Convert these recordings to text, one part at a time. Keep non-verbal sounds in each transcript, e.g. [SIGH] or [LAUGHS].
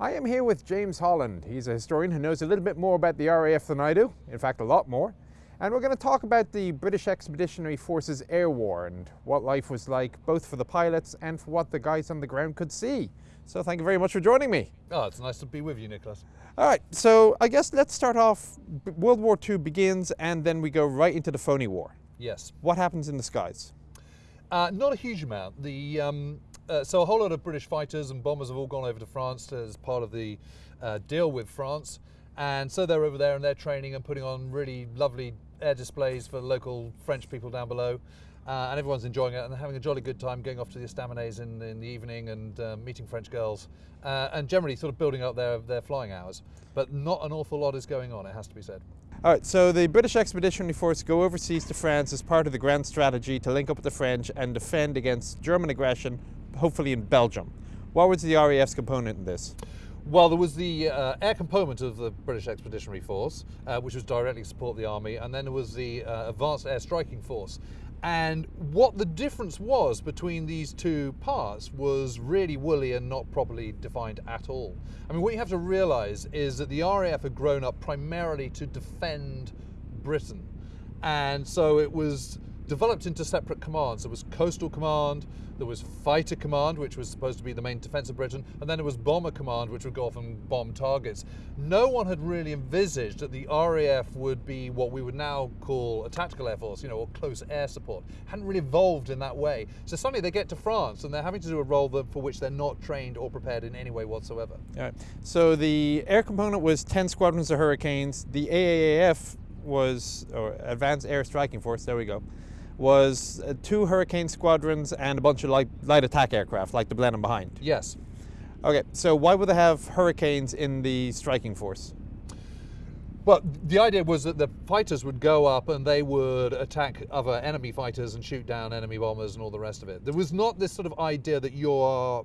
I am here with James Holland. He's a historian who knows a little bit more about the RAF than I do, in fact a lot more. And we're going to talk about the British Expeditionary Forces Air War and what life was like both for the pilots and for what the guys on the ground could see. So thank you very much for joining me. Oh, it's nice to be with you, Nicholas. All right, so I guess let's start off. World War II begins and then we go right into the Phoney War. Yes. What happens in the skies? Uh, not a huge amount. The um, uh, so a whole lot of British fighters and bombers have all gone over to France as part of the uh, deal with France, and so they're over there and they're training and putting on really lovely air displays for local French people down below. Uh, and everyone's enjoying it and having a jolly good time going off to the estaminets in, in the evening and uh, meeting French girls uh, and generally sort of building up their, their flying hours. But not an awful lot is going on, it has to be said. All right, so the British Expeditionary Force go overseas to France as part of the grand strategy to link up with the French and defend against German aggression, hopefully in Belgium. What was the RAF's component in this? Well, there was the uh, air component of the British Expeditionary Force, uh, which was directly to support the army, and then there was the uh, Advanced Air Striking Force. And what the difference was between these two parts was really woolly and not properly defined at all. I mean, what you have to realize is that the RAF had grown up primarily to defend Britain. And so it was developed into separate commands. There was Coastal Command, there was Fighter Command, which was supposed to be the main defense of Britain, and then there was Bomber Command, which would go off and bomb targets. No one had really envisaged that the RAF would be what we would now call a tactical air force, you know, or close air support. Hadn't really evolved in that way. So suddenly they get to France and they're having to do a role for which they're not trained or prepared in any way whatsoever. Right. So the air component was 10 squadrons of Hurricanes. The AAAF was, or Advanced Air Striking Force, there we go, was uh, two Hurricane squadrons and a bunch of light, light attack aircraft, like the Blenheim behind. Yes. Okay, so why would they have Hurricanes in the striking force? Well, the idea was that the fighters would go up and they would attack other enemy fighters and shoot down enemy bombers and all the rest of it. There was not this sort of idea that you're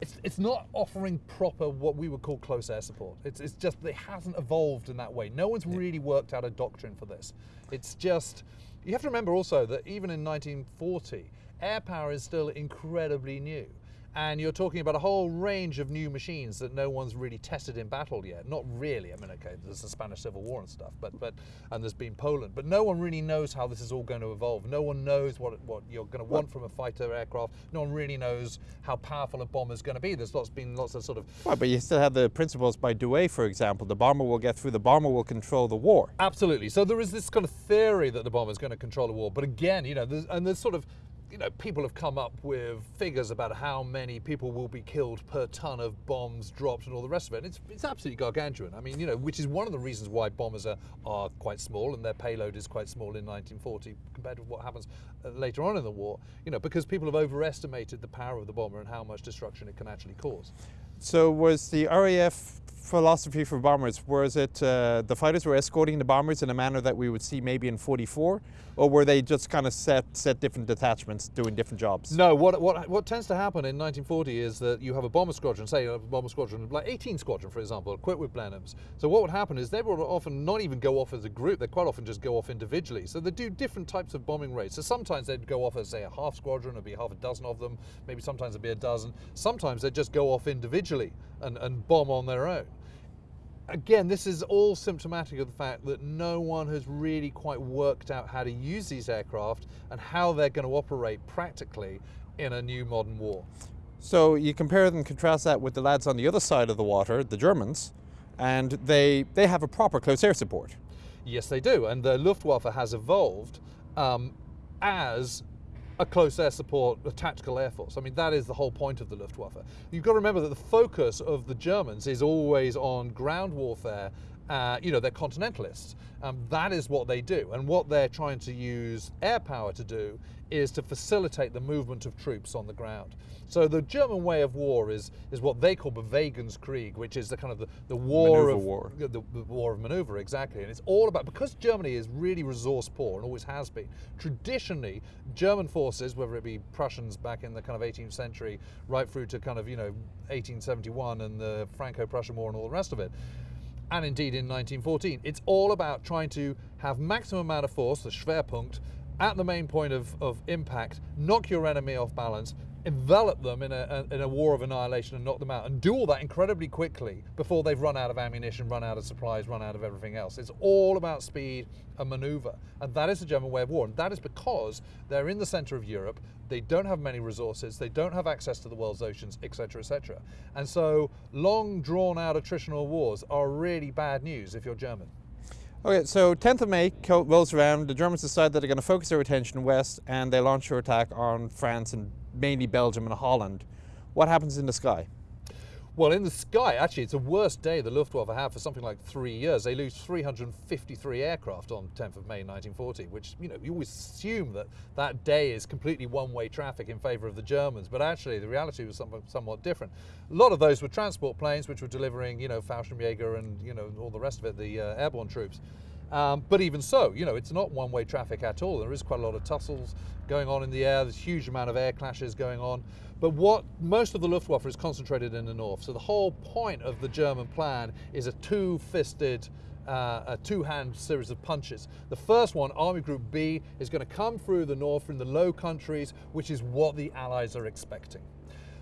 it's, it's not offering proper what we would call close air support. It's, it's just it hasn't evolved in that way. No one's really worked out a doctrine for this. It's just you have to remember also that even in 1940, air power is still incredibly new and you're talking about a whole range of new machines that no one's really tested in battle yet. Not really. I mean, okay, there's the Spanish Civil War and stuff, but but and there's been Poland, but no one really knows how this is all going to evolve. No one knows what what you're going to want from a fighter aircraft. No one really knows how powerful a bomber is going to be. There's lots been lots of sort of. Well, but you still have the principles by Douhet, for example. The bomber will get through. The bomber will control the war. Absolutely. So there is this kind of theory that the bomber is going to control the war, but again, you know, there's, and there's sort of you know, people have come up with figures about how many people will be killed per ton of bombs dropped and all the rest of it. And it's, it's absolutely gargantuan. I mean, you know, which is one of the reasons why bombers are, are quite small and their payload is quite small in 1940 compared to what happens uh, later on in the war, you know, because people have overestimated the power of the bomber and how much destruction it can actually cause. So was the RAF philosophy for bombers? Was it uh, the fighters were escorting the bombers in a manner that we would see maybe in 44? Or were they just kind of set, set different detachments doing different jobs? No, what, what, what tends to happen in 1940 is that you have a bomber squadron, say a bomber squadron, like 18 squadron for example, equipped with Blenheims. So what would happen is they would often not even go off as a group, they quite often just go off individually. So they do different types of bombing raids. So sometimes they'd go off as say a half squadron, it'd be half a dozen of them, maybe sometimes it'd be a dozen. Sometimes they'd just go off individually and, and bomb on their own again, this is all symptomatic of the fact that no one has really quite worked out how to use these aircraft and how they're going to operate practically in a new modern war. So you compare and contrast that with the lads on the other side of the water, the Germans, and they, they have a proper close air support. Yes, they do. And the Luftwaffe has evolved um, as a close air support, a tactical air force. I mean, that is the whole point of the Luftwaffe. You've got to remember that the focus of the Germans is always on ground warfare. Uh, you know, they're continentalists. Um, that is what they do. And what they're trying to use air power to do is to facilitate the movement of troops on the ground. So the German way of war is is what they call Bewegungskrieg, which is the kind of the, the war maneuver of war. The, the war of maneuver, exactly. And it's all about because Germany is really resource poor and always has been. Traditionally, German forces, whether it be Prussians back in the kind of 18th century, right through to kind of you know 1871 and the Franco-Prussian War and all the rest of it, and indeed in 1914. It's all about trying to have maximum amount of force, the Schwerpunkt, at the main point of, of impact, knock your enemy off balance, envelop them in a, in a war of annihilation and knock them out, and do all that incredibly quickly before they've run out of ammunition, run out of supplies, run out of everything else. It's all about speed and maneuver, and that is the German way of war, and that is because they're in the center of Europe. They don't have many resources. They don't have access to the world's oceans, etc., etc. And so, long, drawn-out attritional wars are really bad news if you're German. Okay, so 10th of May rolls around. The Germans decide that they're going to focus their attention west, and they launch their attack on France and mainly Belgium and Holland. What happens in the sky? Well, in the sky, actually, it's the worst day the Luftwaffe have for something like three years. They lose 353 aircraft on 10th of May 1940, which, you know, you always assume that that day is completely one-way traffic in favour of the Germans, but actually the reality was somewhat different. A lot of those were transport planes, which were delivering, you know, Fallschirmjäger and, you know, all the rest of it, the uh, airborne troops. Um, but even so, you know, it's not one-way traffic at all. There is quite a lot of tussles going on in the air. There's a huge amount of air clashes going on. But what most of the Luftwaffe is concentrated in the north. So the whole point of the German plan is a two-fisted, uh, a two-hand series of punches. The first one, Army Group B, is going to come through the north from the Low Countries, which is what the Allies are expecting.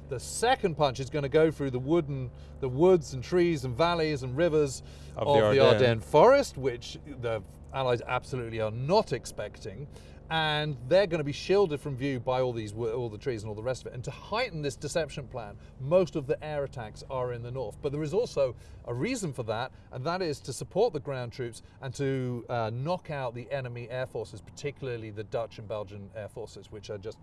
The second punch is going to go through the wooden, the woods and trees and valleys and rivers of, of the, Ardennes. the Ardennes forest, which the Allies absolutely are not expecting and they're going to be shielded from view by all these all the trees and all the rest of it. And to heighten this deception plan most of the air attacks are in the north. But there is also a reason for that and that is to support the ground troops and to uh, knock out the enemy air forces particularly the Dutch and Belgian air forces which are just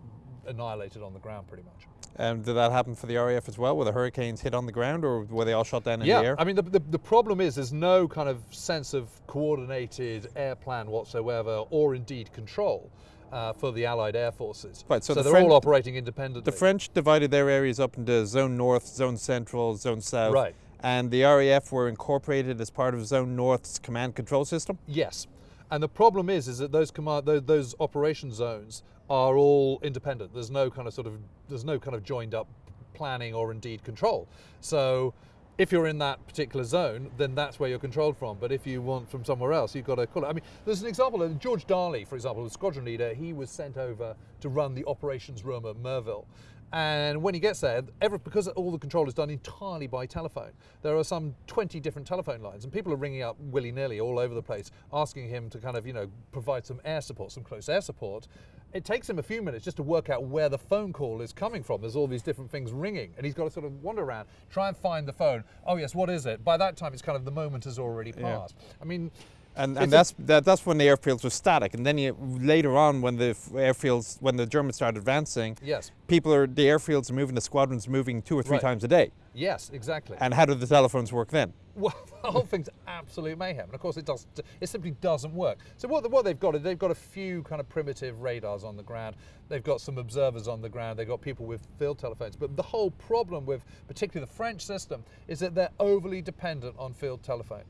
annihilated on the ground pretty much um, did that happen for the RAF as well? Were the Hurricanes hit on the ground or were they all shot down in yeah, the air? I mean, the, the, the, problem is there's no kind of sense of coordinated air plan whatsoever or indeed control. Uh, for the Allied air forces. Right, so, so the they're French, all operating independently. The French divided their areas up into Zone North, Zone Central, Zone South. Right. And the RAF were incorporated as part of Zone North's command control system? Yes. And the problem is, is that those command, those, those operation zones are all independent. There's no kind of sort of, there's no kind of joined up planning or indeed control. So if you're in that particular zone, then that's where you're controlled from. But if you want from somewhere else, you've got to call it. I mean, there's an example, of George Darley, for example, the squadron leader, he was sent over to run the operations room at Merville. And when he gets there, every, because all the control is done entirely by telephone, there are some 20 different telephone lines, and people are ringing up willy-nilly all over the place, asking him to kind of, you know, provide some air support, some close air support. It takes him a few minutes just to work out where the phone call is coming from. There's all these different things ringing, and he's got to sort of wander around, try and find the phone. Oh yes, what is it? By that time, it's kind of the moment has already passed. Yeah. I mean, and, and that's that, that's when the airfields were static, and then you, later on, when the airfields, when the Germans started advancing, yes, people are the airfields are moving, the squadrons moving two or three right. times a day. Yes, exactly. And how do the telephones work then? Well, [LAUGHS] the whole thing's absolute mayhem, and of course it does. It simply doesn't work. So what, what they've got is they've got a few kind of primitive radars on the ground. They've got some observers on the ground. They've got people with field telephones. But the whole problem with particularly the French system is that they're overly dependent on field telephone.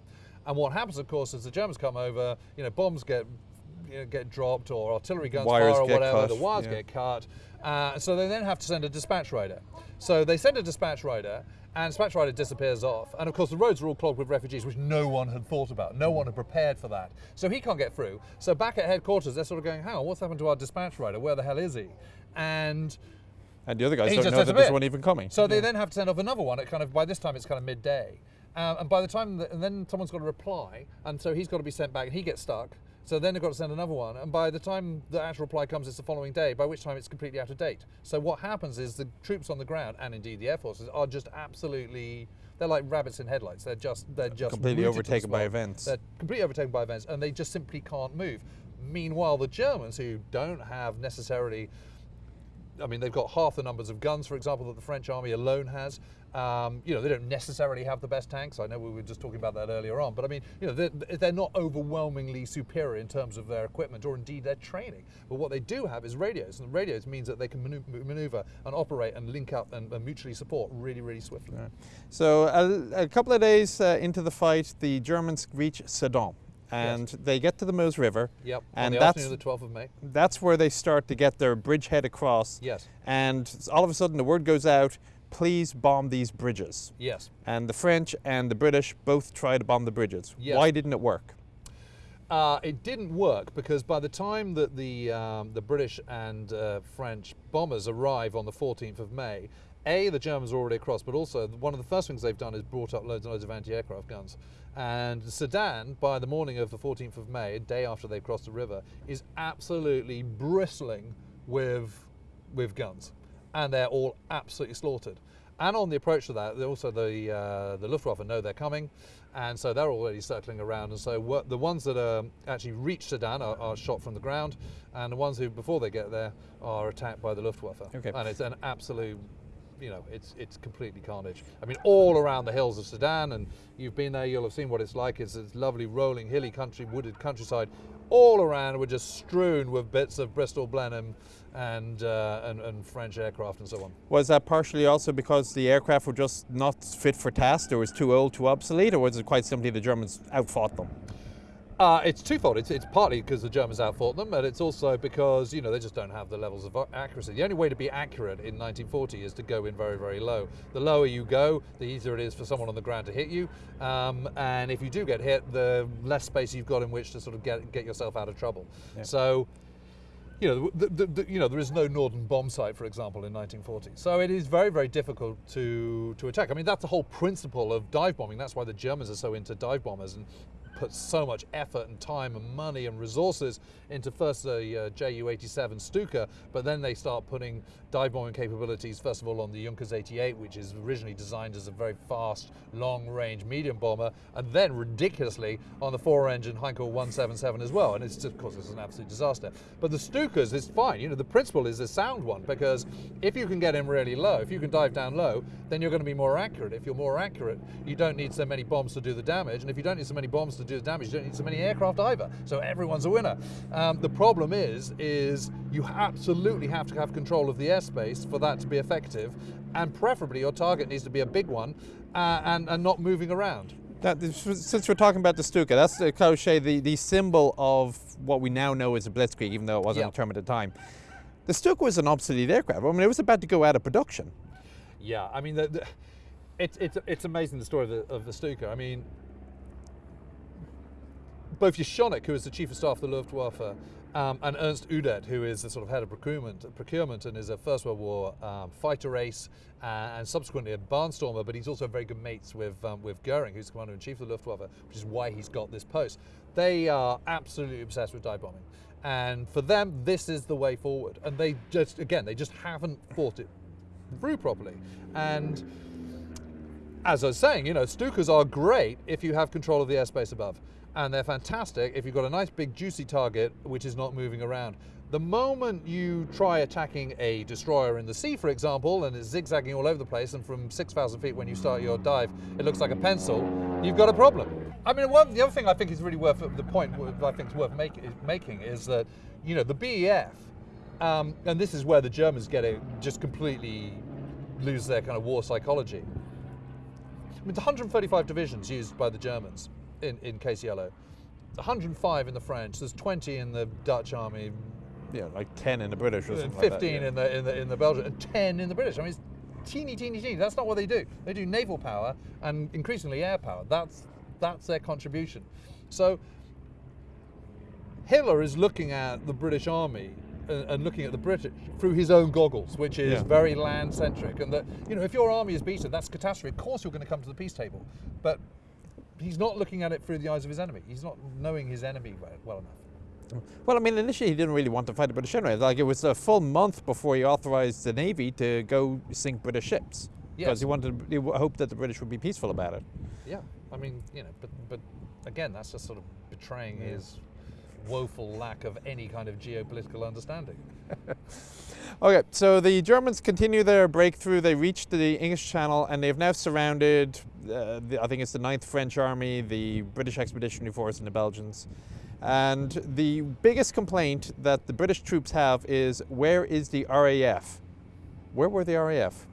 And what happens, of course, is the Germans come over, you know, bombs get you know, get dropped or artillery guns wires fire or whatever, cut. the wires yeah. get cut. Uh, so they then have to send a dispatch rider. So they send a dispatch rider and dispatch rider disappears off. And of course the roads are all clogged with refugees, which no one had thought about. No one had prepared for that. So he can't get through. So back at headquarters, they're sort of going, on, what's happened to our dispatch rider? Where the hell is he? And and the other guys don't know that there's one even coming. So yeah. they then have to send off another one at kind of, by this time it's kind of midday. Um, and by the time, the, and then someone's got to reply, and so he's got to be sent back, and he gets stuck. So then they've got to send another one, and by the time the actual reply comes, it's the following day, by which time it's completely out of date. So what happens is the troops on the ground, and indeed the air forces, are just absolutely they're like rabbits in headlights. They're just they're just completely overtaken by events. They're completely overtaken by events, and they just simply can't move. Meanwhile, the Germans, who don't have necessarily I mean, they've got half the numbers of guns, for example, that the French army alone has. Um, you know, they don't necessarily have the best tanks. I know we were just talking about that earlier on, but I mean, you know, they're, they're not overwhelmingly superior in terms of their equipment or indeed their training. But what they do have is radios, and radios means that they can maneuver and operate and link up and, and mutually support really, really swiftly. Yeah. So a, a, couple of days uh, into the fight, the Germans reach Sedan and yes. they get to the Meuse River. Yep. And that's the 12th of May. That's where they start to get their bridgehead across. Yes. And all of a sudden the word goes out, please bomb these bridges. Yes. And the French and the British both tried to bomb the bridges. Yes. Why didn't it work? Uh, it didn't work because by the time that the um, the British and uh, French bombers arrive on the 14th of May, a the Germans are already across, but also one of the first things they've done is brought up loads and loads of anti-aircraft guns. And Sedan, by the morning of the 14th of May, a day after they've crossed the river, is absolutely bristling with with guns, and they're all absolutely slaughtered. And on the approach to that, also the uh, the Luftwaffe know they're coming, and so they're already circling around. And so the ones that are actually reach Sedan are, are, shot from the ground, and the ones who before they get there are attacked by the Luftwaffe. Okay. And it's an absolute you know, it's it's completely carnage. I mean, all around the hills of Sedan, and you've been there, you'll have seen what it's like. It's this lovely, rolling, hilly country, wooded countryside. All around, we're just strewn with bits of Bristol Blenheim and, uh, and, and French aircraft and so on. Was that partially also because the aircraft were just not fit for task, or was too old, too obsolete, or was it quite simply the Germans outfought them? Uh, it's twofold. It's, it's partly because the Germans outfought them, but it's also because you know they just don't have the levels of accuracy. The only way to be accurate in 1940 is to go in very, very low. The lower you go, the easier it is for someone on the ground to hit you. Um, and if you do get hit, the less space you've got in which to sort of get get yourself out of trouble. Yeah. So you know, the, the, the, you know, there is no Norden sight, for example, in 1940. So it is very, very difficult to, to attack. I mean, that's the whole principle of dive bombing. That's why the Germans are so into dive bombers and put so much effort and time and money and resources into first the uh, Ju-87 Stuka, but then they start putting dive bombing capabilities, first of all on the Junkers 88, which is originally designed as a very fast, long-range medium bomber, and then ridiculously on the four-engine Heinkel 177 as well, and it's of course it's an absolute disaster. But the Stukas is fine, you know, the principle is a sound one, because if you can get him really low, if you can dive down low, then you're going to be more accurate. If you're more accurate, you don't need so many bombs to do the damage, and if you don't need so many bombs to do the damage, you don't need so many aircraft either. So everyone's a winner. Um, the problem is, is you absolutely have to have control of the airspace for that to be effective, and preferably your target needs to be a big one uh, and, and not moving around. That, since we're talking about the Stuka, that's the cliche, the, the symbol of what we now know as a blitzkrieg, even though it wasn't a term at the time. The Stuka was an obsolete aircraft. I mean, it was about to go out of production. Yeah, I mean, the, the, it's, it's, it's amazing the story of the, of the Stuka. I mean, both Jeschonnek, who is the chief of staff of the Luftwaffe, um, and Ernst Udet, who is the sort of head of procurement, procurement and is a First World War um, fighter ace uh, and subsequently a barnstormer, but he's also very good mates with um, with Goering, who's commander in chief of the Luftwaffe, which is why he's got this post. They are absolutely obsessed with dive bombing, and for them, this is the way forward. And they just, again, they just haven't fought it through properly. And as I was saying, you know, Stukas are great if you have control of the airspace above and they're fantastic if you've got a nice big juicy target which is not moving around. The moment you try attacking a destroyer in the sea, for example, and it's zigzagging all over the place, and from 6,000 feet when you start your dive, it looks like a pencil, you've got a problem. I mean, one, the other thing I think is really worth, the point I think is worth make, making is that, you know, the BEF, um, and this is where the Germans get it, just completely lose their kind of war psychology. I mean, the 135 divisions used by the Germans in, in Case Yellow. 105 in the French. There's 20 in the Dutch army. Yeah, like 10 in the British or uh, something 15 like that, yeah. in the in the in the Belgian, and 10 in the British. I mean, it's teeny, teeny, teeny. That's not what they do. They do naval power and increasingly air power. That's that's their contribution. So Hitler is looking at the British Army and, looking at the British through his own goggles, which is yeah. very land centric. And that you know, if your army is beaten, that's catastrophe. Of course, you're going to come to the peace table, but he's not looking at it through the eyes of his enemy. He's not knowing his enemy well enough. Well, I mean, initially he didn't really want to fight the British anyway. Like it was a full month before he authorized the Navy to go sink British ships because yes. he wanted, he hoped that the British would be peaceful about it. Yeah, I mean, you know, but but again, that's just sort of betraying yeah. his woeful lack of any kind of geopolitical understanding. [LAUGHS] okay, so the Germans continue their breakthrough. They reach the English Channel and they've now surrounded, uh, the, I think it's the 9th French Army, the British Expeditionary Force, and the Belgians. And the biggest complaint that the British troops have is where is the RAF? Where were the RAF?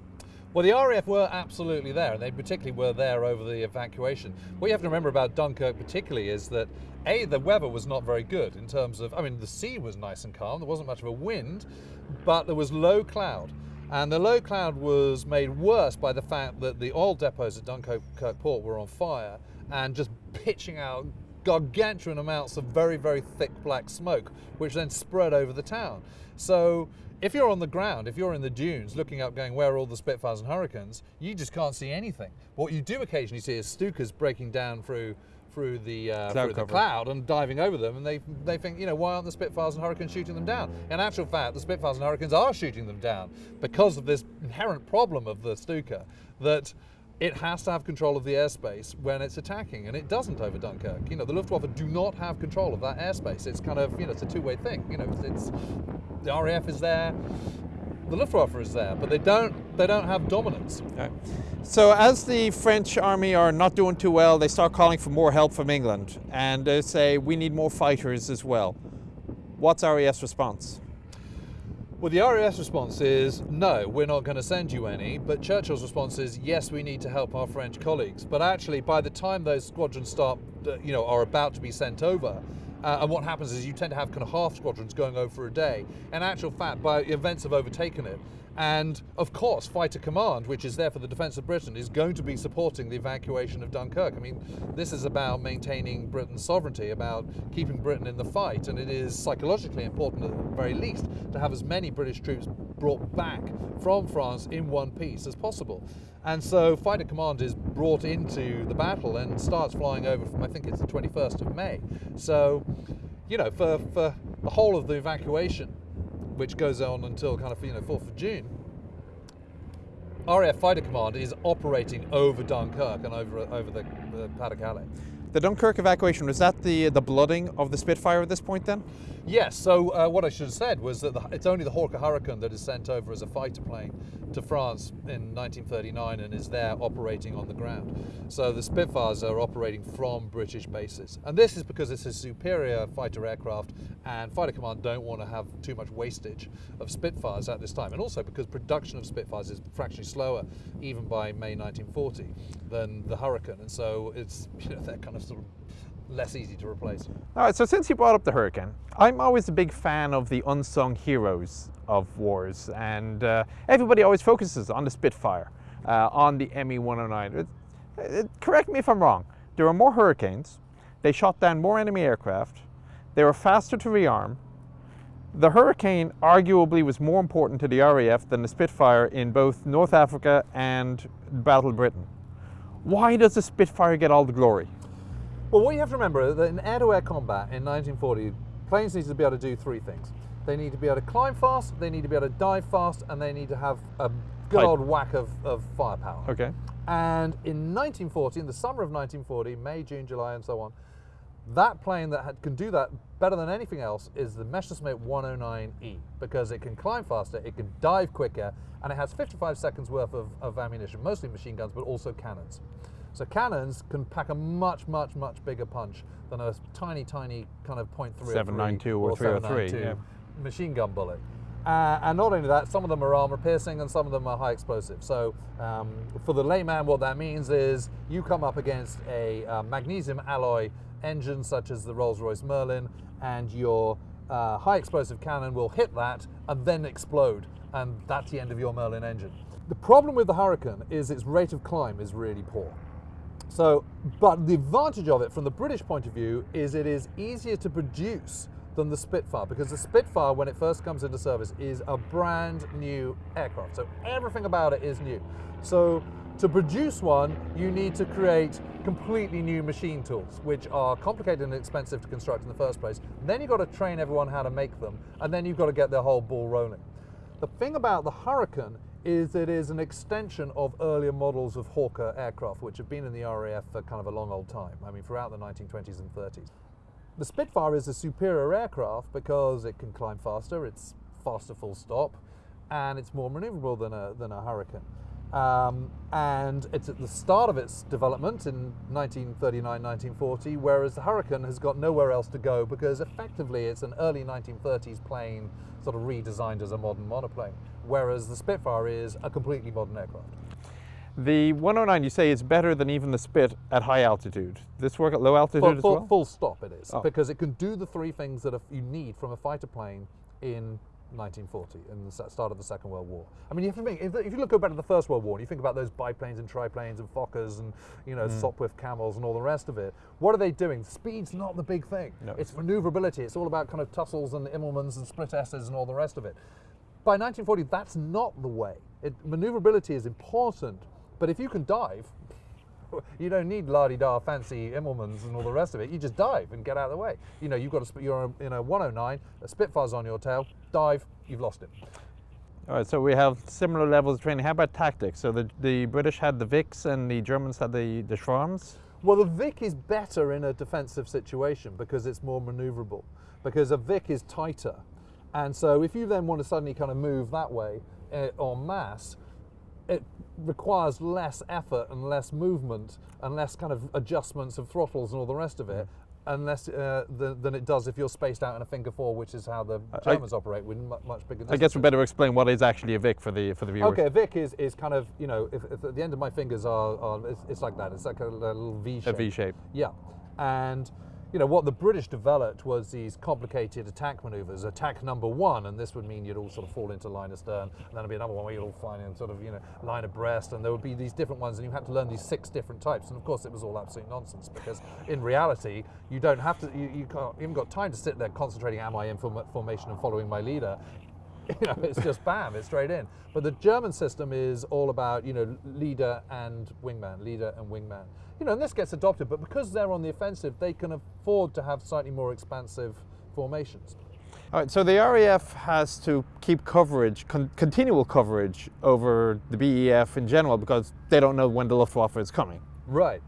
Well, the RAF were absolutely there, and they particularly were there over the evacuation. What you have to remember about Dunkirk, particularly, is that A, the weather was not very good in terms of, I mean, the sea was nice and calm, there wasn't much of a wind, but there was low cloud. And the low cloud was made worse by the fact that the oil depots at Dunkirk port were on fire and just pitching out gargantuan amounts of very, very thick black smoke, which then spread over the town. So if you're on the ground, if you're in the dunes looking up going, where are all the Spitfires and Hurricanes, you just can't see anything. What you do occasionally see is Stukas breaking down through through the uh, Cloud through the cloud and diving over them, and they they think, you know, why aren't the Spitfires and Hurricanes shooting them down? In actual fact, the Spitfires and Hurricanes are shooting them down because of this inherent problem of the Stuka that it has to have control of the airspace when it's attacking, and it doesn't over Dunkirk. You know, the Luftwaffe do not have control of that airspace. It's kind of, you know, it's a two-way thing. You know, it's, it's the RAF is there, the Luftwaffe is there, but they don't they don't have dominance. Okay. So as the French army are not doing too well, they start calling for more help from England and they say we need more fighters as well. What's RAF's response? Well, the RAF's response is no, we're not going to send you any. But Churchill's response is yes, we need to help our French colleagues. But actually, by the time those squadrons start, uh, you know, are about to be sent over, uh, and what happens is you tend to have kind of half squadrons going over for a day. In actual fact, by events have overtaken it. And of course, Fighter Command, which is there for the defence of Britain, is going to be supporting the evacuation of Dunkirk. I mean, this is about maintaining Britain's sovereignty, about keeping Britain in the fight, and it is psychologically important, at the very least, to have as many British troops brought back from France in one piece as possible. And so Fighter Command is brought into the battle and starts flying over from, I think it's the 21st of May. So, you know, for, for the whole of the evacuation, which goes on until kind of, you know, 4th of June, RAF Fighter Command is operating over Dunkirk and over over the, the Pas de Calais. The Dunkirk evacuation, was that the, the blooding of the Spitfire at this point then? Yes, so uh, what I should have said was that the, it's only the Hawker Hurricane that is sent over as a fighter plane to France in 1939 and is there operating on the ground. So the Spitfires are operating from British bases. And this is because it's a superior fighter aircraft and Fighter Command don't want to have too much wastage of Spitfires at this time. And also because production of Spitfires is fractionally slower even by May 1940 than the Hurricane. And so it's, [LAUGHS] you know, they're kind of sort of less easy to replace. All right, so since you brought up the Hurricane, I'm always a big fan of the unsung heroes of wars, and uh, everybody always focuses on the Spitfire, uh, on the ME 109. It, it, correct me if I'm wrong, there were more Hurricanes, they shot down more enemy aircraft, they were faster to rearm. The Hurricane arguably was more important to the RAF than the Spitfire in both North Africa and Battle Britain. Why does the Spitfire get all the glory? Well, what you have to remember is that in air-to-air combat in 1940, planes need to be able to do three things. They need to be able to climb fast, they need to be able to dive fast, and they need to have a good old whack of, of firepower. Okay. And in 1940, in the summer of 1940, May, June, July, and so on, that plane that had, can do that better than anything else is the Messerschmitt 109E because it can climb faster, it can dive quicker, and it has 55 seconds worth of, of ammunition, mostly machine guns, but also cannons. So cannons can pack a much, much, much bigger punch than a tiny, tiny kind of .303 792 or 303, 792 yeah. machine gun bullet. Uh, and not only that, some of them are armor piercing and some of them are high explosive. So um, for the layman, what that means is you come up against a uh, magnesium alloy engine such as the Rolls-Royce Merlin and your uh, high explosive cannon will hit that and then explode and that's the end of your Merlin engine. The problem with the Hurricane is its rate of climb is really poor. So, but the advantage of it from the British point of view is it is easier to produce than the Spitfire because the Spitfire, when it first comes into service, is a brand new aircraft. So everything about it is new. So to produce one, you need to create completely new machine tools, which are complicated and expensive to construct in the first place. Then you've got to train everyone how to make them, and then you've got to get the whole ball rolling. The thing about the Hurricane is it is an extension of earlier models of Hawker aircraft, which have been in the RAF for kind of a long old time. I mean, throughout the 1920s and 30s. The Spitfire is a superior aircraft because it can climb faster, it's faster full stop, and it's more maneuverable than a, than a Hurricane. Um, and it's at the start of its development in 1939 1940, whereas the Hurricane has got nowhere else to go because effectively it's an early 1930s plane sort of redesigned as a modern monoplane, whereas the Spitfire is a completely modern aircraft. The 109 you say is better than even the Spit at high altitude. This work at low altitude Full, as full, well? full stop it is, Oh. because it can do the three things that you need from a fighter plane in 1940 in the start of the Second World War. I mean, you have to think if, you look back to the First World War and you think about those biplanes and triplanes and Fokkers and you know hmm. Sopwith Camels and all the rest of it, what are they doing? Speed's not the big thing. No. It's maneuverability. It's all about kind of tussles and Immelmanns and split S's and all the rest of it. By 1940, that's not the way. It, maneuverability is important, but if you can dive, [LAUGHS] you don't need la-di-da fancy Immelmanns and all the rest of it. You just dive and get out of the way. You know, you've got a, you're in a 109, a Spitfire's on your tail, dive, you've lost it. All right, so we have similar levels of training. How about tactics? So the, the British had the Vics and the Germans had the, the Schwarms. Well, the Vic is better in a defensive situation because it's more maneuverable. Because a Vic is tighter, and so if you then want to suddenly kind of move that way uh, en masse, it requires less effort and less movement and less kind of adjustments of throttles and all the rest of it. Unless uh, than, than it does if you're spaced out in a finger four, which is how the I- Germans operate with mu- much bigger. I guess we better explain what is actually a Vic for the for the viewers. Okay, a Vic is, is kind of you know if, if at the end of my fingers are, are it's, it's like that. It's like a, little V A shape. V shape. Yeah, and you know what the British developed was these complicated attack maneuvers. Attack number one, and this would mean you'd all sort of fall into line astern, and then there'd be another one where you'd all find in sort of you know line abreast, and there would be these different ones, and you had to learn these six different types. And of course, it was all absolute nonsense because in reality, you don't have to. You, you, can't, you haven't got time to sit there concentrating. Am I in form- formation and following my leader? [LAUGHS] you know, it's just bam, it's straight in. But the German system is all about, you know, leader and wingman, leader and wingman. You know, and this gets adopted, but because they're on the offensive, they can afford to have slightly more expansive formations. All right, so the RAF has to keep coverage, con- continual coverage over the BEF in general because they don't know when the Luftwaffe is coming. Right.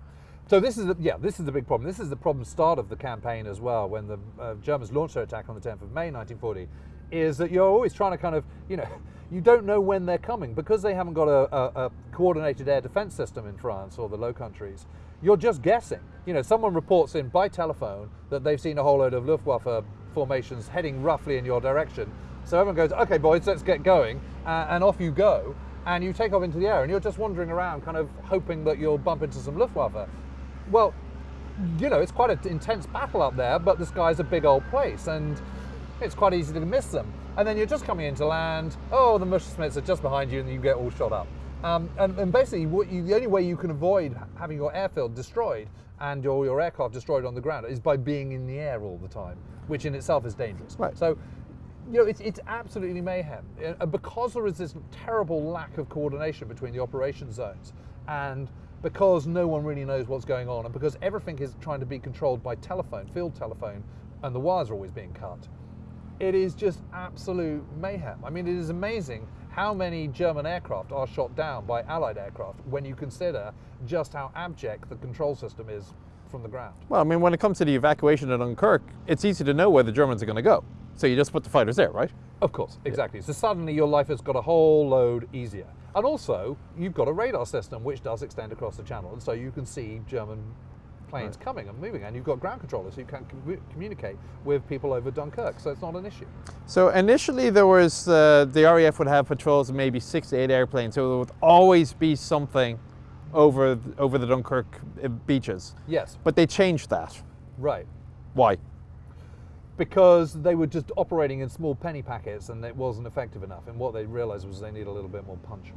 So this is the, yeah, this is the big problem. This is the problem start of the campaign as well. When the uh, Germans launched their attack on the 10th of May 1940, is that you're always trying to kind of you know [LAUGHS] you don't know when they're coming because they haven't got a, a, a coordinated air defense system in France or the Low Countries. You're just guessing. You know, someone reports in by telephone that they've seen a whole load of Luftwaffe formations heading roughly in your direction. So everyone goes, "Okay, boys, let's get going," uh, and off you go. And you take off into the air, and you're just wandering around, kind of hoping that you'll bump into some Luftwaffe. Well, you know, it's quite an intense battle up there, but the sky's a big old place, and it's quite easy to miss them. And then you're just coming into land. Oh, the Messerschmitts are just behind you, and you get all shot up. Um, and, and basically, what you, the only way you can avoid having your airfield destroyed and your, your aircraft destroyed on the ground is by being in the air all the time, which in itself is dangerous. Right. So, you know, it's, it's absolutely mayhem. And because there is this terrible lack of coordination between the operation zones, and because no one really knows what's going on, and because everything is trying to be controlled by telephone, field telephone, and the wires are always being cut, it is just absolute mayhem. I mean, it is amazing how many German aircraft are shot down by Allied aircraft when you consider just how abject the control system is from the ground. Well, I mean, when it comes to the evacuation at Dunkirk, it's easy to know where the Germans are going to go. So you just put the fighters there, right? Of course, exactly. So suddenly your life has got a whole load easier. And also, you've got a radar system which does extend across the channel, and so you can see German planes coming and moving, and you've got ground controllers who can commu- communicate with people over Dunkirk, so it's not an issue. So initially there was, uh, the RAF would have patrols of maybe six to eight airplanes, so there would always be something over, over the Dunkirk uh, beaches. Yes, But they changed that. right. Why? Because they were just operating in small penny packets and it wasn't effective enough. And what they realized was they need a little bit more punch.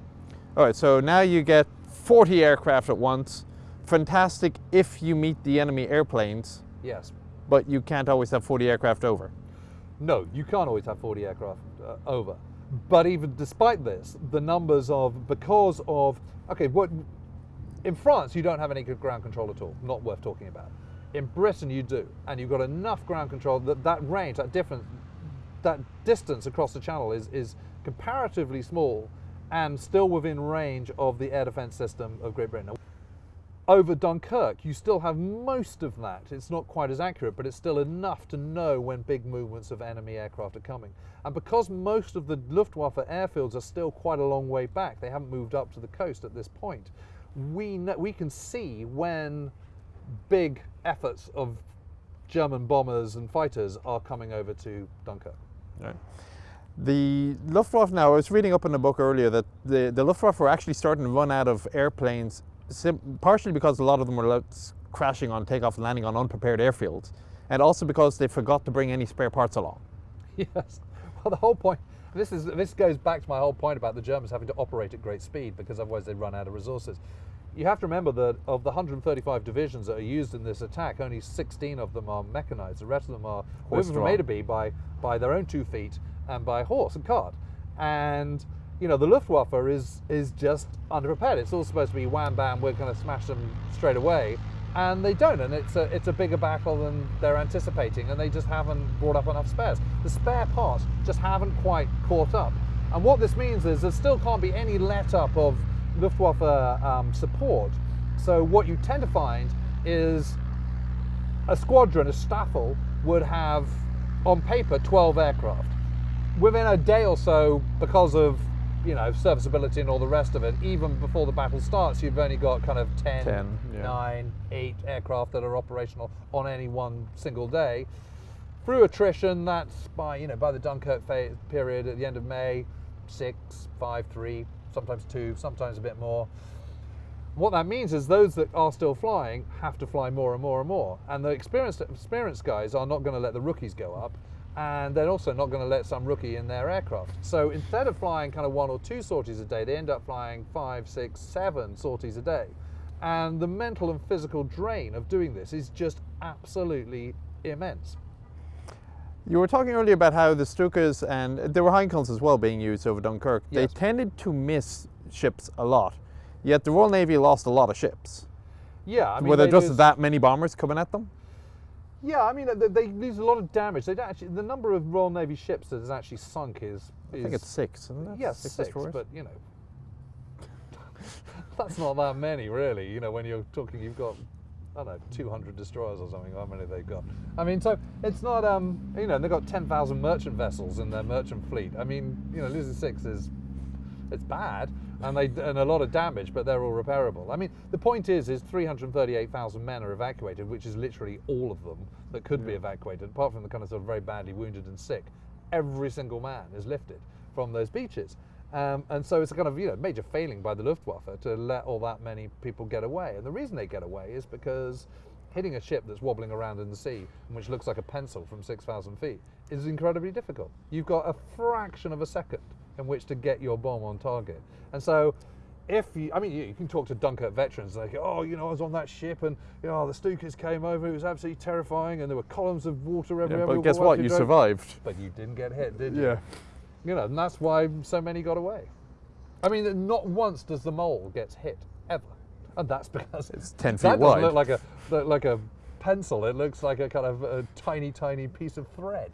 All right, so now you get 40 aircraft at once. Fantastic if you meet the enemy airplanes, Yes. but you can't always have 40 aircraft over. No, you can't always have 40 aircraft uh, over. But even despite this, the numbers of, because of, okay, what, in France, you don't have any good ground control at all, not worth talking about. In Britain, you do, and you've got enough ground control that that range, that difference, that distance across the channel is, is comparatively small and still within range of the air defense system of Great Britain. Over Dunkirk, you still have most of that. It's not quite as accurate, but it's still enough to know when big movements of enemy aircraft are coming. And because most of the Luftwaffe airfields are still quite a long way back, they haven't moved up to the coast at this point, we, know, we can see when big efforts of German bombers and fighters are coming over to Dunkirk. Right. The Luftwaffe now, I was reading up in the book earlier that the, the Luftwaffe were actually starting to run out of airplanes, partially because a lot of them were crashing on takeoff and landing on unprepared airfields, and also because they forgot to bring any spare parts along. [LAUGHS] Yes. Well, the whole point, This is this goes back to my whole point about the Germans having to operate at great speed because otherwise they run out of resources. You have to remember that of the 135 divisions that are used in this attack, only 16 of them are mechanized. The rest of them are women from A to B by by their own two feet and by horse and cart. And you know the Luftwaffe is is just underprepared. It's all supposed to be wham bam, we're going to smash them straight away. And they don't and it's a it's a bigger battle than they're anticipating and they just haven't brought up enough spares. The spare parts just haven't quite caught up. And what this means is there still can't be any let up of luftwaffe um, support. So what you tend to find is a squadron a staffel would have on paper 12 aircraft. Within a day or so because of you know, serviceability and all the rest of it, even before the battle starts, you've only got kind of 10, 10 yeah. 9, 8 aircraft that are operational on any one single day. Through attrition, that's by, you know, by the Dunkirk phase, period at the end of May, 6, 5, 3, sometimes 2, sometimes a bit more. What that means is those that are still flying have to fly more and more and more. And the experienced, experienced guys are not going to let the rookies go up and they're also not going to let some rookie in their aircraft. So instead of flying kind of one or two sorties a day, they end up flying five, six, seven sorties a day. And the mental and physical drain of doing this is just absolutely immense. You were talking earlier about how the Stukas and there were Heinkel's as well being used over Dunkirk. Yes. They tended to miss ships a lot, yet the Royal Navy lost a lot of ships. Yeah, I mean, were there just that many bombers coming at them? Yeah, I mean they, they lose a lot of damage. They actually the number of Royal Navy ships that has actually sunk is, is I think it's six, isn't it? Yes, six, six but you know [LAUGHS] that's not that many really. You know when you're talking, you've got I don't know 200 destroyers or something. How many they've got? I mean, so it's not um you know they've got 10,000 merchant vessels in their merchant fleet. I mean you know losing six is it's bad and they and a lot of damage, but they're all repairable. I mean, the point is, is 338,000 men are evacuated, which is literally all of them that could yeah. be evacuated, apart from the kind of sort of very badly wounded and sick. Every single man is lifted from those beaches. Um, and so it's a kind of you know major failing by the Luftwaffe to let all that many people get away. And the reason they get away is because hitting a ship that's wobbling around in the sea, which looks like a pencil from 6,000 feet, is incredibly difficult. You've got a fraction of a second in which to get your bomb on target. And so if you, I mean, you, you, can talk to Dunkirk veterans, like, oh, you know, I was on that ship and, you know, the Stukas came over, it was absolutely terrifying and there were columns of water everywhere. Yeah, but guess what, you drove. survived. But you didn't get hit, did you? Yeah. You know, and that's why so many got away. I mean, not once does the mole get hit, ever. And that's [LAUGHS] because it's 10 feet that wide. look like a, like a pencil. It looks like a kind of a tiny, tiny piece of thread.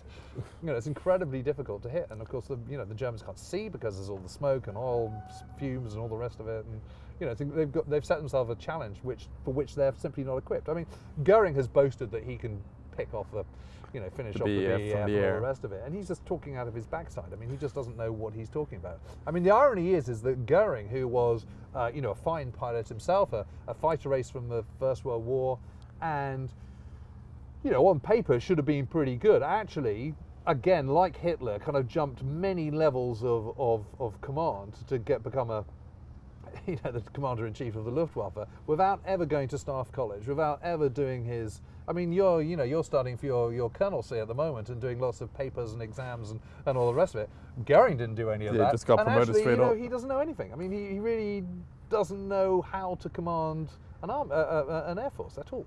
You know, it's incredibly difficult to hit. And of course, the you know the Germans can't see because there's all the smoke and oil fumes and all the rest of it. And you know, they've got they've set themselves a challenge which for which they're simply not equipped. I mean, Goering has boasted that he can pick off the you know, finish the off BF the BEF and all the rest of it. And he's just talking out of his backside. I mean, he just doesn't know what he's talking about. I mean, the irony is, is that Goering, who was, uh, you know, a fine pilot himself, a, a fighter ace from the First World War, and you know, on paper should have been pretty good. Actually, again, like Hitler, kind of jumped many levels of, of, of command to get become a [LAUGHS] you know, the commander in chief of the Luftwaffe without ever going to staff college, without ever doing his. I mean, you're you know you're studying for your your colonelcy at the moment and doing lots of papers and exams and, and all the rest of it. Goering didn't do any of yeah, that. just got and promoted actually, straight you know, up. He doesn't know anything. I mean, he, he really doesn't know how to command an arm, uh, uh, an air force at all.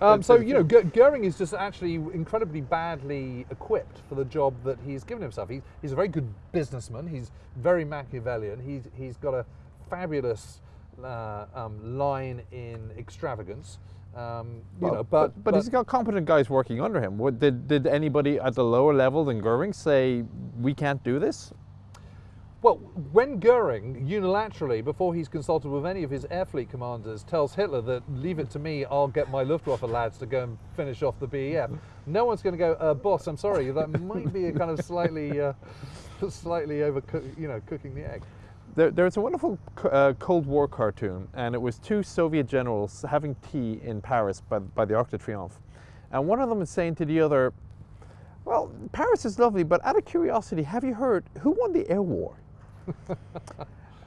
Um, so you know, Goering is just actually incredibly badly equipped for the job that he's given himself. He's, he's a very good businessman. He's very Machiavellian. He's he's got a fabulous uh, um, line in extravagance. Um, you well, know, but, but, but, he's got competent guys working under him. What, did did anybody at the lower level than Goering say we can't do this? Well, when Goering unilaterally, before he's consulted with any of his air fleet commanders, tells Hitler that leave it to me, I'll get my Luftwaffe lads to go and finish off the BEF, no one's going to go, uh, boss, I'm sorry, that might be a kind of slightly, uh, slightly over, you know, cooking the egg. There, there's a wonderful uh, Cold War cartoon, and it was two Soviet generals having tea in Paris by, by the Arc de Triomphe. And one of them is saying to the other, well, Paris is lovely, but out of curiosity, have you heard who won the air war? [LAUGHS] uh,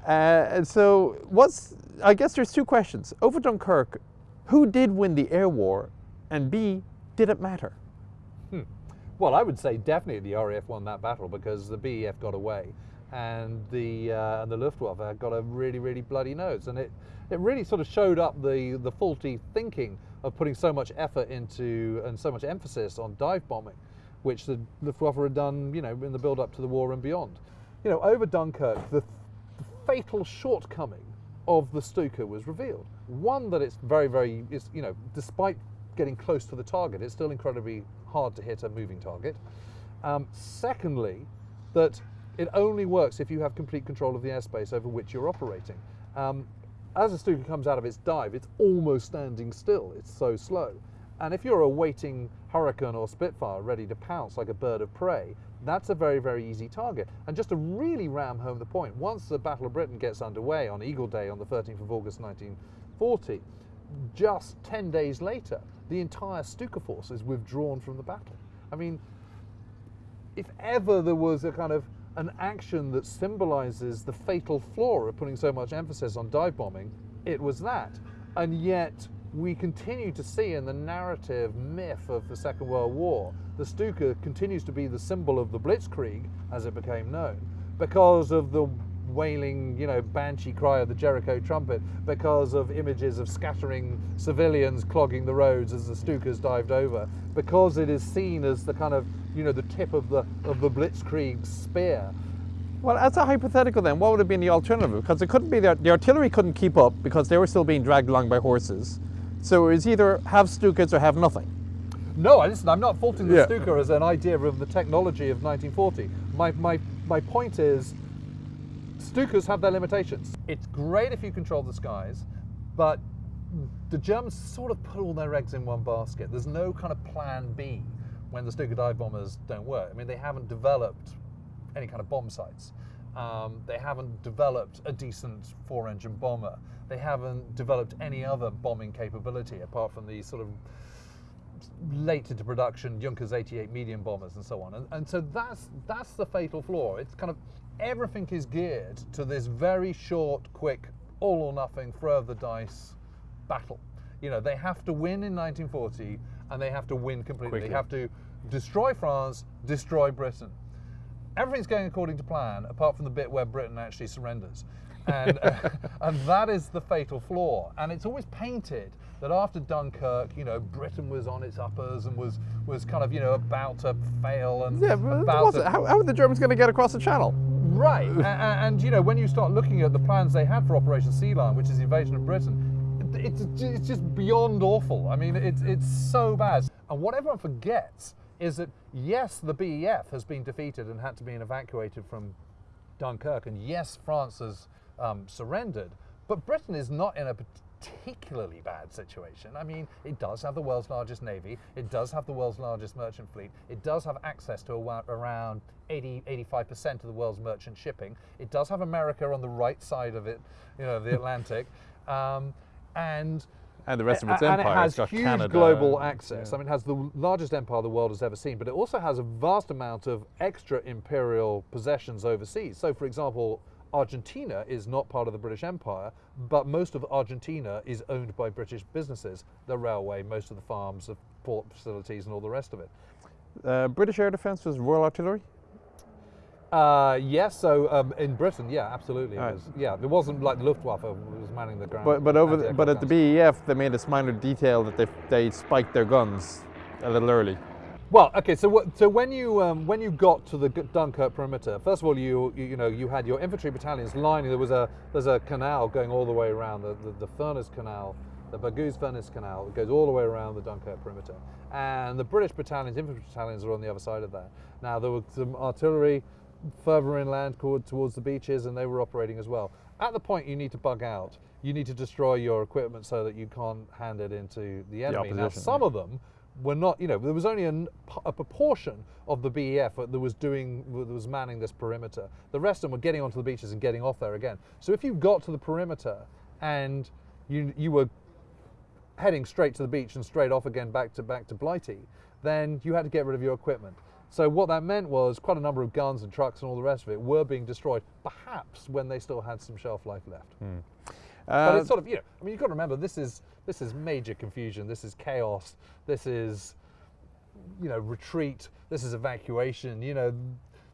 and so what's, I guess there's two questions. Over Dunkirk, who did win the air war? And B, did it matter? Hmm. Well, I would say definitely the RAF won that battle because the BEF got away, and the uh, and the Luftwaffe got a really really bloody nose, and it it really sort of showed up the the faulty thinking of putting so much effort into and so much emphasis on dive bombing, which the Luftwaffe had done, you know, in the build up to the war and beyond. You know, over Dunkirk, the, the fatal shortcoming of the Stuka was revealed. One that it's very very is you know despite getting close to the target, it's still incredibly hard to hit a moving target. Um, secondly, that it only works if you have complete control of the airspace over which you're operating. Um, as a Stuka comes out of its dive, it's almost standing still. It's so slow. And if you're a waiting Hurricane or Spitfire ready to pounce like a bird of prey, that's a very, very easy target. And just to really ram home the point, once the Battle of Britain gets underway on Eagle Day on the 13th of August 1940, just 10 days later, the entire Stuka force is withdrawn from the battle. I mean, if ever there was a kind of an action that symbolizes the fatal flaw of putting so much emphasis on dive bombing, it was that. And yet, we continue to see in the narrative myth of the Second World War, the Stuka continues to be the symbol of the Blitzkrieg, as it became known, because of the wailing, you know, banshee cry of the Jericho trumpet because of images of scattering civilians clogging the roads as the Stukas dived over, because it is seen as the kind of, you know, the tip of the of the Blitzkrieg spear. Well, as a hypothetical then, what would have been the alternative? Because it couldn't be the, the artillery couldn't keep up because they were still being dragged along by horses. So it was either have Stukas or have nothing. No, listen, I'm not faulting the Yeah. Stuka as an idea of the technology of 1940. My, my, my point is, Stukas have their limitations. It's great if you control the skies, but the Germans sort of put all their eggs in one basket. There's no kind of plan B when the Stuka dive bombers don't work. I mean, they haven't developed any kind of bomb sights. Um, they haven't developed a decent four-engine bomber. They haven't developed any other bombing capability apart from these sort of late into production Junkers 88 medium bombers and so on. And, and so that's that's the fatal flaw. It's kind of everything is geared to this very short, quick, all or nothing, throw of the dice battle. You know, they have to win in 1940 and they have to win completely. Quickly. They have to destroy France, destroy Britain. Everything's going according to plan, apart from the bit where Britain actually surrenders. And, uh, [LAUGHS] and that is the fatal flaw. And it's always painted that after Dunkirk, you know, Britain was on its uppers and was, was kind of, you know, about to fail and Yeah, about to, it- how, how are the Germans going to get across the channel? Right, and, and you know when you start looking at the plans they had for Operation Sea Lion, which is the invasion of Britain, it's it's just beyond awful. I mean, it's it's so bad. And what everyone forgets is that yes, the BEF has been defeated and had to be evacuated from Dunkirk, and yes, France has um, surrendered, but Britain is not in a particularly bad situation. I mean, it does have the world's largest navy, it does have the world's largest merchant fleet, it does have access to around 80, 85% of the world's merchant shipping, it does have America on the right side of it, you know, the Atlantic, [LAUGHS] um, and And the rest of its and empire. it has huge Canada. global access. yeah. I mean, it has the largest empire the world has ever seen, but it also has a vast amount of extra imperial possessions overseas. So, for example, Argentina is not part of the British Empire, but most of Argentina is owned by British businesses. The railway, most of the farms, the port facilities, and all the rest of it. Uh, British Air Defence was Royal Artillery. Uh, yes, so um, in Britain, yeah, absolutely. It Right. was, yeah, it wasn't like the Luftwaffe was manning the ground. But but over the, but at the. BEF they made this minor detail that they they spiked their guns a little early. Well, okay. So, what, so when you um, when you got to the Dunkirk perimeter, first of all, you, you you know you had your infantry battalions lining. There was a there's a canal going all the way around the the, the Furnace Canal, the Bergues Furnace Canal. It goes all the way around the Dunkirk perimeter, and the British battalions, infantry battalions, are on the other side of that. Now there was some artillery further inland towards the beaches, and they were operating as well. At the point you need to bug out, you need to destroy your equipment so that you can't hand it into the enemy. now, some of them were not, you know, there was only a proportion of the BEF that was doing, that was manning this perimeter. The rest of them were getting onto the beaches and getting off there again. So if you got to the perimeter and you, you were heading straight to the beach and straight off again back to back to Blighty, then you had to get rid of your equipment. So what that meant was quite a number of guns and trucks and all the rest of it were being destroyed, perhaps when they still had some shelf life left. But Uh, it's sort of, you know, I mean, you've got to remember this is this is major confusion. This is chaos. This is you know, retreat. This is evacuation. You know,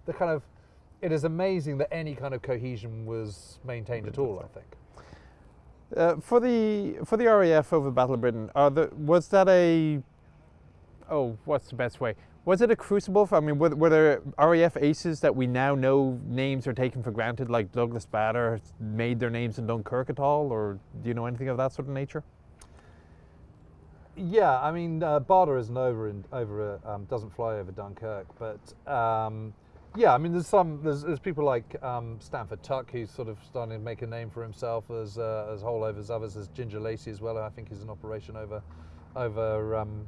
the kind of. It is amazing that any kind of cohesion was maintained at all. I think. Uh, for the for the RAF over the Battle of Britain, the, was that a oh, what's the best way? Was it a crucible? For, I mean, were, were, there RAF aces that we now know names are taken for granted, like Douglas Bader made their names in Dunkirk at all, or do you know anything of that sort of nature? Yeah, I mean, uh, Bader isn't over in, over uh, um, doesn't fly over Dunkirk, but um, yeah, I mean, there's some there's, there's people like um, Stanford Tuck who's sort of starting to make a name for himself as uh, as holdovers. Others, as Ginger Lacey as well. I think he's an operation over over um,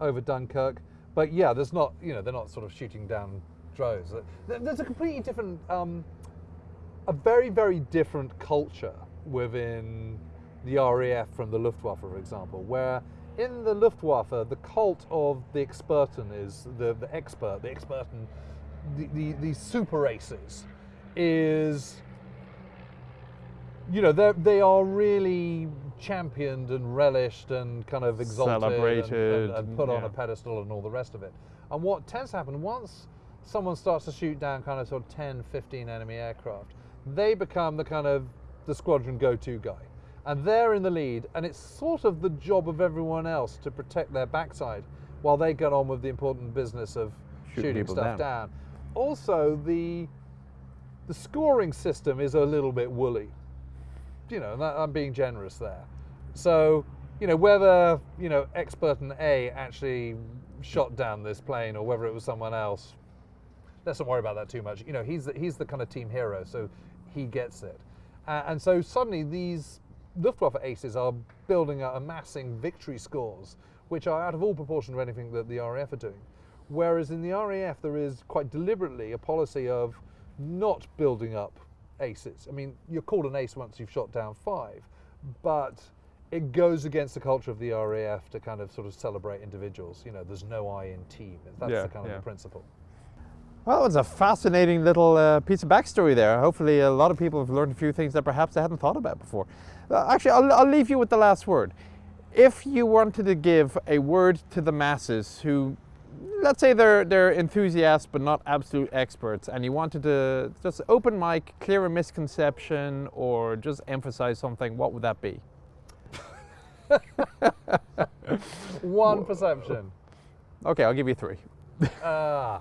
over Dunkirk. But yeah, there's not, you know, they're not sort of shooting down drones. There's a completely different, um, a very, very different culture within the RAF from the Luftwaffe, for example, where in the Luftwaffe, the cult of the Experten is the, the expert, the Experten, the, the, the super aces is you know, they are really championed and relished and kind of exalted Celebrated, and, and, and put yeah. on a pedestal and all the rest of it. And what tends to happen once someone starts to shoot down kind of sort of 10, 15 enemy aircraft, they become the kind of the squadron go-to guy. And they're in the lead, and it's sort of the job of everyone else to protect their backside while they get on with the important business of Shooting shooting, stuff down. down. Also, the the scoring system is a little bit woolly you know, I'm being generous there. So, you know, whether, you know, expert and A actually shot down this plane or whether it was someone else, let's not worry about that too much. You know, he's the, he's the kind of team hero, so he gets it. Uh, and so suddenly these Luftwaffe aces are building up, amassing victory scores, which are out of all proportion to anything that the RAF are doing. Whereas in the RAF, there is quite deliberately a policy of not building up aces. I mean, you're called an ace once you've shot down five, but it goes against the culture of the RAF to kind of sort of celebrate individuals. You know, there's no I in team. That's Yeah, the kind of yeah. the principle. Well, it was a fascinating little uh, piece of backstory there. Hopefully, a lot of people have learned a few things that perhaps they hadn't thought about before. Uh, actually, I'll, I'll leave you with the last word. If you wanted to give a word to the masses who, let's say they're, they're enthusiasts but not absolute experts, and you wanted to just open mic, clear a misconception, or just emphasize something, what would that be? [LAUGHS] One perception. Okay, I'll give you three. Ah.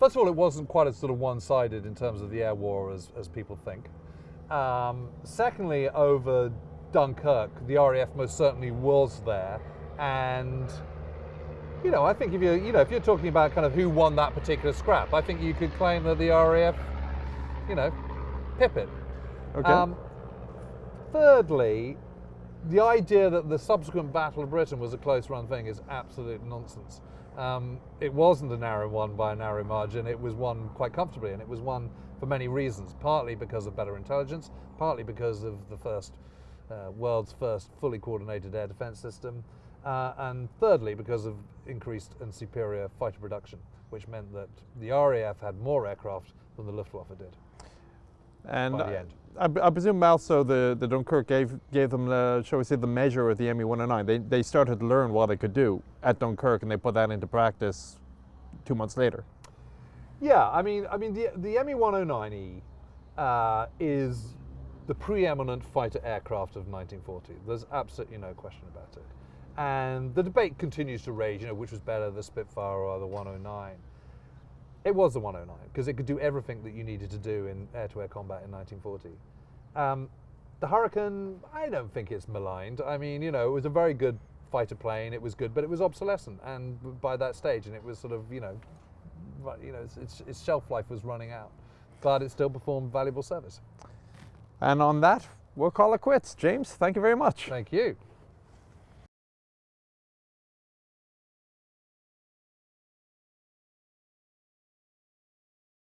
First of all, it wasn't quite as sort of one-sided in terms of the air war as, as people think. Um, secondly, over Dunkirk, the RAF most certainly was there, and you know, I think if you you know if you're talking about kind of who won that particular scrap, I think you could claim that the RAF, you know, pip it. Okay. Um, thirdly, the idea that the subsequent Battle of Britain was a close-run thing is absolute nonsense. Um, it wasn't a narrow one by a narrow margin. It was won quite comfortably, and it was won for many reasons. Partly because of better intelligence, partly because of the first uh, world's first fully coordinated air defense system, uh, and thirdly because of increased and superior fighter production, which meant that the RAF had more aircraft than the Luftwaffe did. And by the I- end. I, I presume also the, the Dunkirk gave gave them the shall we say the measure of the ME 109. They they started to learn what they could do at Dunkirk, and they put that into practice two months later. Yeah, I mean, I mean, the the ME 109E uh, is the preeminent fighter aircraft of 1940. There's absolutely no question about it. And the debate continues to rage. You know, which was better, the Spitfire or the 109? It was the 109 because it could do everything that you needed to do in air-to-air combat in 1940. Um, the Hurricane, I don't think it's maligned. I mean, you know, it was a very good fighter plane. It was good, but it was obsolescent, and by that stage, and it was sort of, you know, you know, its, its, its shelf life was running out. But it still performed valuable service. And on that, we'll call it quits. James, thank you very much. Thank you.